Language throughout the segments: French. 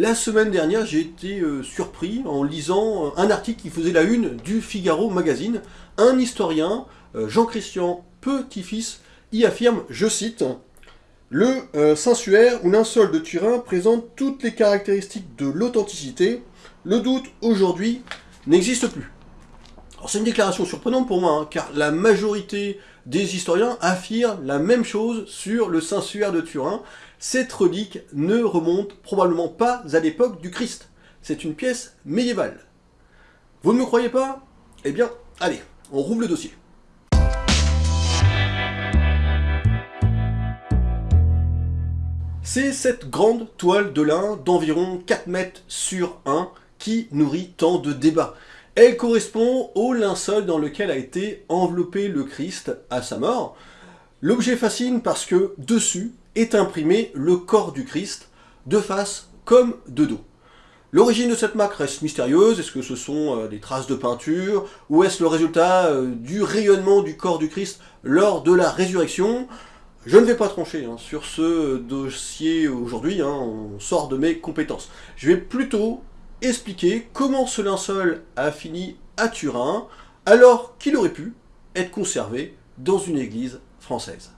La semaine dernière, j'ai été euh, surpris en lisant euh, un article qui faisait la une du Figaro Magazine. Un historien, euh, Jean-Christian Petit-Fils, y affirme, je cite, « Le Saint-Suaire ou linceul de Turin présente toutes les caractéristiques de l'authenticité. Le doute, aujourd'hui, n'existe plus. » c'est une déclaration surprenante pour moi, hein, car la majorité des historiens affirment la même chose sur le Saint-Suaire de Turin. Cette relique ne remonte probablement pas à l'époque du Christ. C'est une pièce médiévale. Vous ne me croyez pas? Eh bien, allez, on rouvre le dossier. C'est cette grande toile de lin d'environ 4 mètres sur 1 qui nourrit tant de débats. Elle correspond au linceul dans lequel a été enveloppé le Christ à sa mort. L'objet fascine parce que dessus est imprimé le corps du Christ, de face comme de dos. L'origine de cette marque reste mystérieuse, est-ce que ce sont euh, des traces de peinture, ou est-ce le résultat euh, du rayonnement du corps du Christ lors de la résurrection? Je ne vais pas trancher hein, sur ce dossier aujourd'hui, hein, on sort de mes compétences. Je vais plutôt expliquer comment ce linceul a fini à Turin, alors qu'il aurait pu être conservé dans une église française.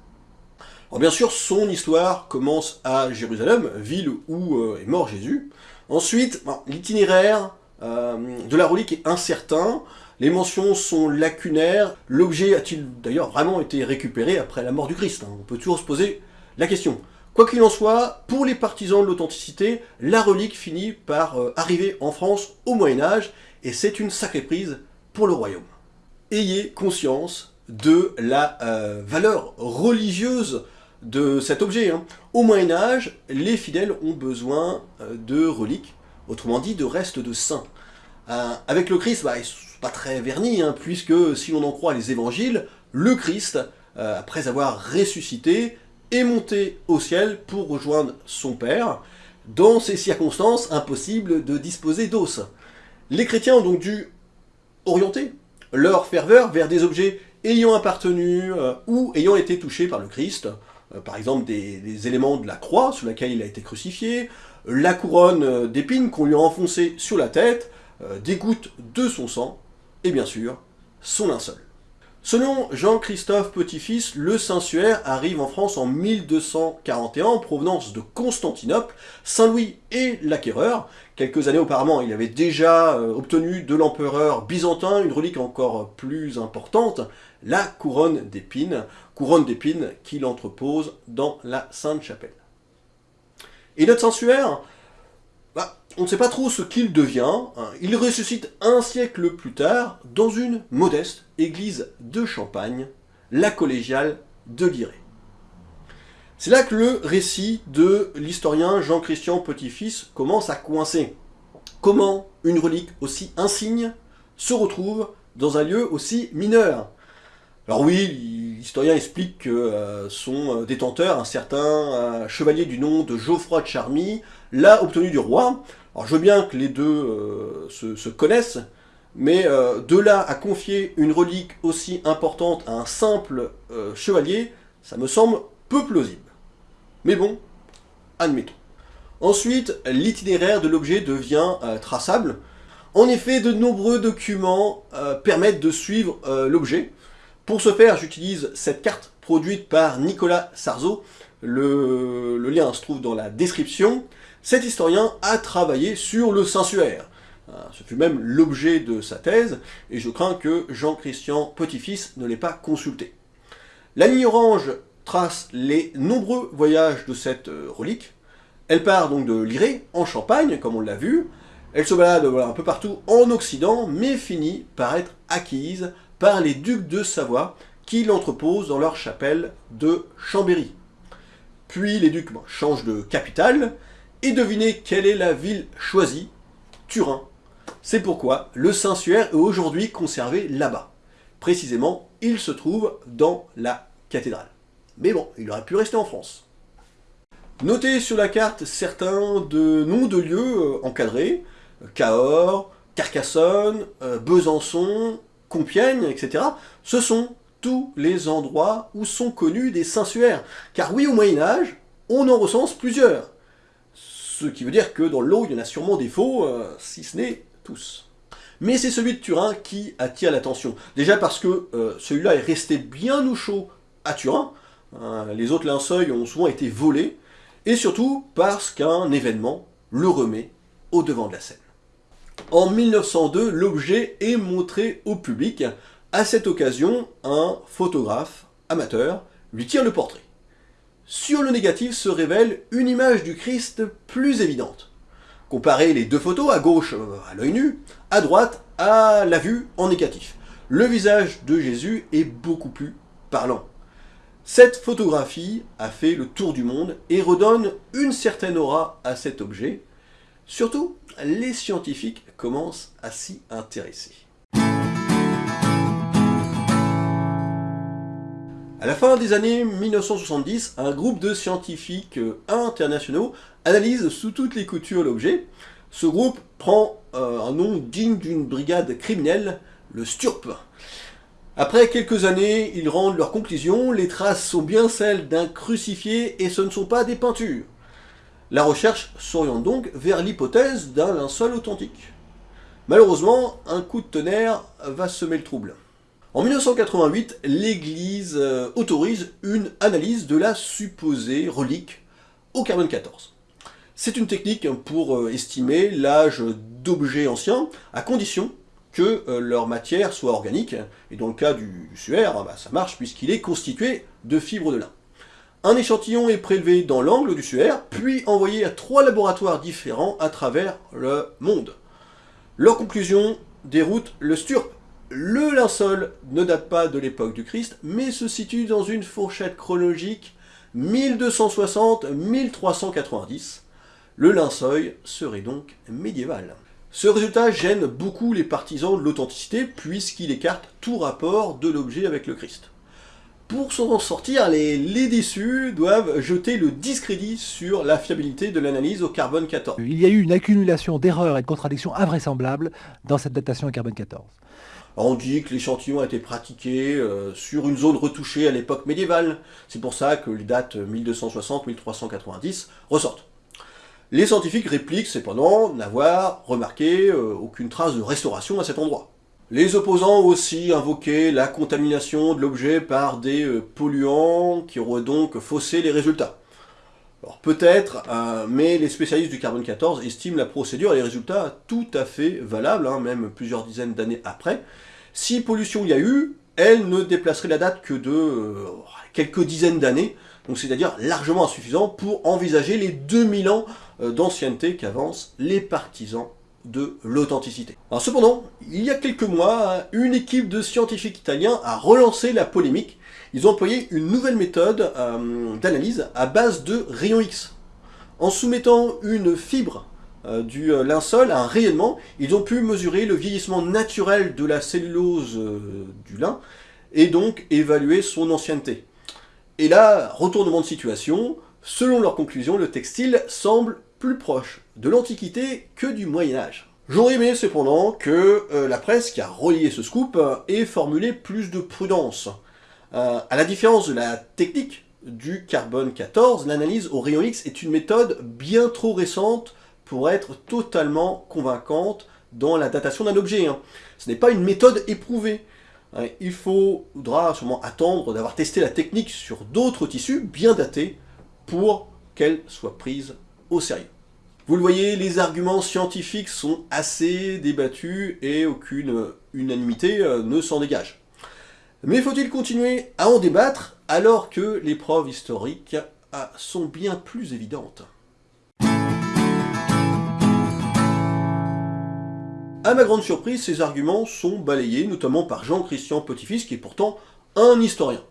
Alors bien sûr, son histoire commence à Jérusalem, ville où euh, est mort Jésus. Ensuite, l'itinéraire euh, de la relique est incertain, les mentions sont lacunaires, l'objet a-t-il d'ailleurs vraiment été récupéré après la mort du Christ On peut toujours se poser la question. Quoi qu'il en soit, pour les partisans de l'authenticité, la relique finit par euh, arriver en France au Moyen-Âge, et c'est une sacrée prise pour le royaume. Ayez conscience de la euh, valeur religieuse de cet objet. Hein. Au Moyen-Âge, les fidèles ont besoin euh, de reliques, autrement dit de restes de saints. avec le Christ, bah, pas très vernis, hein, puisque si l'on en croit les évangiles, le Christ, après avoir ressuscité, est monté au ciel pour rejoindre son Père. Dans ces circonstances, impossible de disposer d'os. Les chrétiens ont donc dû orienter leur ferveur vers des objets ayant appartenu euh, ou ayant été touchés par le Christ, euh, par exemple des, éléments de la croix sur laquelle il a été crucifié, la couronne euh, d'épines qu'on lui a enfoncée sur la tête, des gouttes de son sang, et bien sûr, son linceul. Selon Jean-Christophe Petit-Fils, le Saint-Suaire arrive en France en 1241 en provenance de Constantinople. Saint-Louis est l'acquéreur. Quelques années auparavant, il avait déjà euh, obtenu de l'empereur byzantin une relique encore plus importante, la couronne d'épines, couronne d'épines qu'il entrepose dans la Sainte-Chapelle. Et notre Saint-Suaire, on ne sait pas trop ce qu'il devient. Hein. Il ressuscite un siècle plus tard dans une modeste église de Champagne, la collégiale de Guiret. C'est là que le récit de l'historien Jean-Christian Petit-Fils commence à coincer. Comment une relique aussi insigne se retrouve dans un lieu aussi mineur? Alors oui, l'historien explique que euh, son détenteur, un certain euh, chevalier du nom de Geoffroy de Charmy, l'a obtenu du roi, alors je veux bien que les deux euh, se, connaissent, mais euh, de là à confier une relique aussi importante à un simple euh, chevalier, ça me semble peu plausible. Mais bon, admettons. Ensuite, l'itinéraire de l'objet devient traçable. En effet, de nombreux documents permettent de suivre l'objet. Pour ce faire, j'utilise cette carte produite par Nicolas Sarzo. Le, le lien se trouve dans la description cet historien a travaillé sur le sensuaire. Euh, ce fut même l'objet de sa thèse, et je crains que Jean-Christian Petit-Fils ne l'ait pas consulté. La ligne orange trace les nombreux voyages de cette euh, relique. Elle part donc de Liré, en Champagne, comme on l'a vu. Elle se balade un peu partout en Occident, mais finit par être acquise par les ducs de Savoie, qui l'entreposent dans leur chapelle de Chambéry. Puis les ducs changent de capitale, et devinez quelle est la ville choisie Turin. C'est pourquoi le Saint-Suaire est aujourd'hui conservé là-bas. Précisément, il se trouve dans la cathédrale. Mais bon, il aurait pu rester en France. Notez sur la carte certains de noms de lieux euh, encadrés, Cahors, Carcassonne, euh, Besançon, Compiègne, etc. Ce sont tous les endroits où sont connus des Saint-Suaires. Car oui, au Moyen-Âge, on en recense plusieurs ce qui veut dire que dans l'eau, il y en a sûrement des faux, euh, si ce n'est tous. Mais c'est celui de Turin qui attire l'attention. Déjà parce que euh, celui-là est resté bien au chaud à Turin, hein, les autres linceuils ont souvent été volés, et surtout parce qu'un événement le remet au devant de la scène. En 1902, l'objet est montré au public. À cette occasion, un photographe amateur lui tire le portrait. Sur le négatif se révèle une image du Christ plus évidente. Comparez les deux photos, à gauche euh, à l'œil nu, à droite à la vue en négatif. Le visage de Jésus est beaucoup plus parlant. Cette photographie a fait le tour du monde et redonne une certaine aura à cet objet. Surtout, les scientifiques commencent à s'y intéresser. À la fin des années 1970, un groupe de scientifiques euh, internationaux analyse sous toutes les coutures l'objet. Ce groupe prend euh, un nom digne d'une brigade criminelle, le STURP. Après quelques années, ils rendent leur conclusion, les traces sont bien celles d'un crucifié et ce ne sont pas des peintures. La recherche s'oriente donc vers l'hypothèse d'un linceul authentique. Malheureusement, un coup de tonnerre va semer le trouble. En 1988, l'Église euh, autorise une analyse de la supposée relique au carbone 14. C'est une technique pour euh, estimer l'âge d'objets anciens, à condition que euh, leur matière soit organique, et dans le cas du suaire, bah, ça marche puisqu'il est constitué de fibres de lin. Un échantillon est prélevé dans l'angle du suaire, puis envoyé à trois laboratoires différents à travers le monde. Leur conclusion déroute le STURP, le linceul ne date pas de l'époque du Christ, mais se situe dans une fourchette chronologique 1260-1390. Le linceul serait donc médiéval. Ce résultat gêne beaucoup les partisans de l'authenticité, puisqu'il écarte tout rapport de l'objet avec le Christ. Pour s'en sortir, les, les, déçus doivent jeter le discrédit sur la fiabilité de l'analyse au carbone 14. Il y a eu une accumulation d'erreurs et de contradictions invraisemblables dans cette datation au carbone 14. On dit que l'échantillon a été pratiqué euh, sur une zone retouchée à l'époque médiévale. C'est pour ça que les dates 1260-1390 ressortent. Les scientifiques répliquent cependant n'avoir remarqué euh, aucune trace de restauration à cet endroit. Les opposants ont aussi invoqué la contamination de l'objet par des euh, polluants qui auraient donc faussé les résultats. Alors peut-être, mais les spécialistes du carbone 14 estiment la procédure et les résultats tout à fait valables, hein, même plusieurs dizaines d'années après. Si pollution y a eu, elle ne déplacerait la date que de euh, quelques dizaines d'années, donc c'est-à-dire largement insuffisant pour envisager les 2000 ans euh, d'ancienneté qu'avancent les partisans de l'authenticité. Cependant, il y a quelques mois, une équipe de scientifiques italiens a relancé la polémique. Ils ont employé une nouvelle méthode euh, d'analyse à base de rayons X. En soumettant une fibre euh, du euh, linceul à un rayonnement, ils ont pu mesurer le vieillissement naturel de la cellulose euh, du lin et donc évaluer son ancienneté. Et là, retournement de situation, selon leur conclusion, le textile semble plus proche de l'Antiquité que du Moyen-Âge. J'aurais aimé cependant que la presse qui a relié ce scoop ait formulé plus de prudence. à la différence de la technique du carbone 14, l'analyse au rayon X est une méthode bien trop récente pour être totalement convaincante dans la datation d'un objet. Hein. Ce n'est pas une méthode éprouvée. Il faudra sûrement attendre d'avoir testé la technique sur d'autres tissus bien datés pour qu'elle soit prise sérieux. Vous le voyez, les arguments scientifiques sont assez débattus et aucune unanimité euh, ne s'en dégage. Mais faut-il continuer à en débattre alors que les preuves historiques ah, sont bien plus évidentes? A ma grande surprise, ces arguments sont balayés, notamment par Jean-Christian Petit-Fils, qui est pourtant un historien.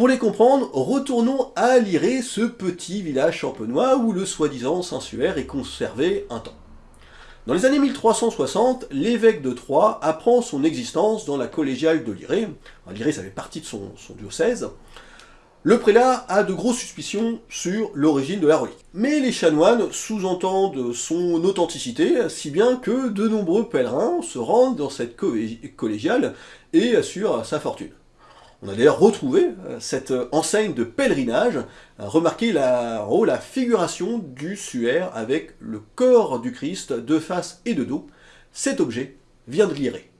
Pour les comprendre, retournons à Liré, ce petit village champenois où le soi-disant Saint-Suaire est conservé un temps. Dans les années 1360, l'évêque de Troyes apprend son existence dans la collégiale de Liré. Liré, ça fait partie de son, son diocèse. Le prélat a de grosses suspicions sur l'origine de la relique. Mais les chanoines sous-entendent son authenticité, si bien que de nombreux pèlerins se rendent dans cette collégiale et assurent sa fortune. On a d'ailleurs retrouvé euh, cette enseigne de pèlerinage, remarquez la, oh, la figuration du suaire avec le corps du Christ de face et de dos. Cet objet vient de Liré.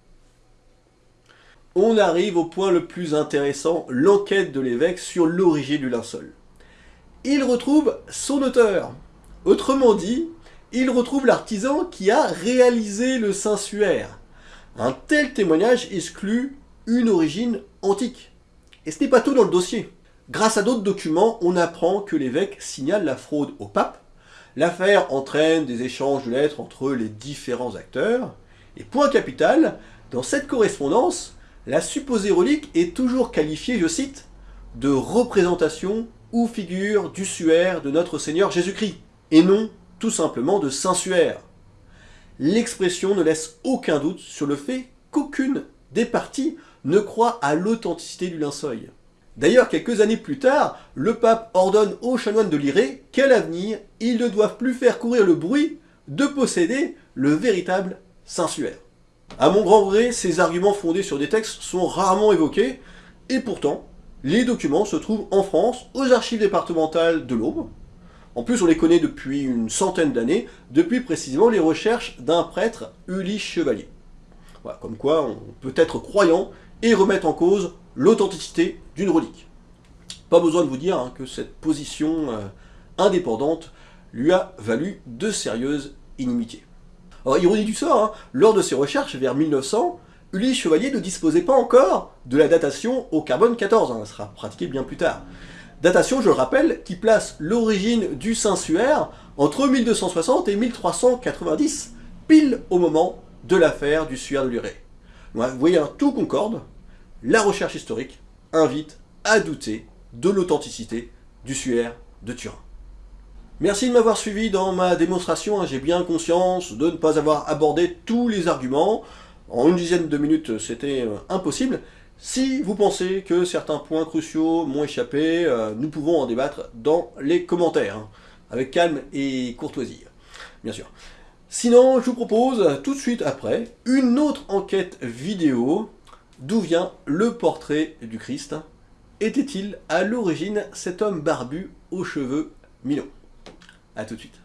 On arrive au point le plus intéressant, l'enquête de l'évêque sur l'origine du linceul. Il retrouve son auteur. Autrement dit, il retrouve l'artisan qui a réalisé le Saint-Suaire. Un tel témoignage exclut une origine antique. Et ce n'est pas tout dans le dossier. Grâce à d'autres documents, on apprend que l'évêque signale la fraude au pape. L'affaire entraîne des échanges de lettres entre les différents acteurs. Et point capital, dans cette correspondance, la supposée relique est toujours qualifiée, je cite, de représentation ou figure du suaire de notre Seigneur Jésus-Christ, et non tout simplement de Saint-Suaire. L'expression ne laisse aucun doute sur le fait qu'aucune des parties ne croit à l'authenticité du linceul. D'ailleurs, quelques années plus tard, le pape ordonne aux chanoines de Liré qu'à l'avenir, ils ne doivent plus faire courir le bruit de posséder le véritable Saint-Suaire. À mon grand vrai, ces arguments fondés sur des textes sont rarement évoqués, et pourtant, les documents se trouvent en France, aux archives départementales de l'Aube. En plus, on les connaît depuis une centaine d'années, depuis précisément les recherches d'un prêtre, Ulysse Chevalier. Voilà, comme quoi, on peut être croyant et remettre en cause l'authenticité d'une relique. Pas besoin de vous dire hein, que cette position euh, indépendante lui a valu de sérieuses inimitiés. Alors, ironie du sort, hein, lors de ses recherches vers 1900, Ulysse Chevalier ne disposait pas encore de la datation au carbone 14, hein, elle sera pratiquée bien plus tard. Datation, je le rappelle, qui place l'origine du Saint-Suaire entre 1260 et 1390, pile au moment de l'affaire du suaire de Luré. Vous voyez, hein, tout concorde, la recherche historique invite à douter de l'authenticité du suaire de Turin. Merci de m'avoir suivi dans ma démonstration, hein. j'ai bien conscience de ne pas avoir abordé tous les arguments. En une dizaine de minutes, c'était euh, impossible. Si vous pensez que certains points cruciaux m'ont échappé, euh, nous pouvons en débattre dans les commentaires, hein, avec calme et courtoisie, bien sûr. Sinon, je vous propose tout de suite après une autre enquête vidéo. D'où vient le portrait du Christ Était-il à l'origine cet homme barbu aux cheveux mi-longs? A tout de suite.